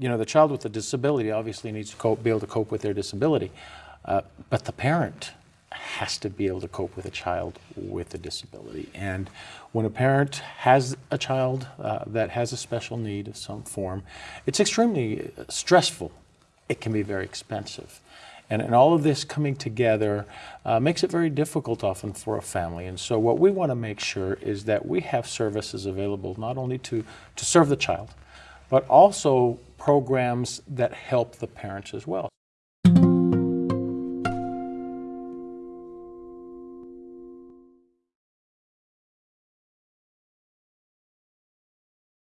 you know, the child with a disability obviously needs to cope, be able to cope with their disability, uh, but the parent has to be able to cope with a child with a disability. And when a parent has a child uh, that has a special need of some form, it's extremely stressful. It can be very expensive. And, and all of this coming together uh, makes it very difficult often for a family. And so what we want to make sure is that we have services available not only to, to serve the child, but also programs that help the parents as well.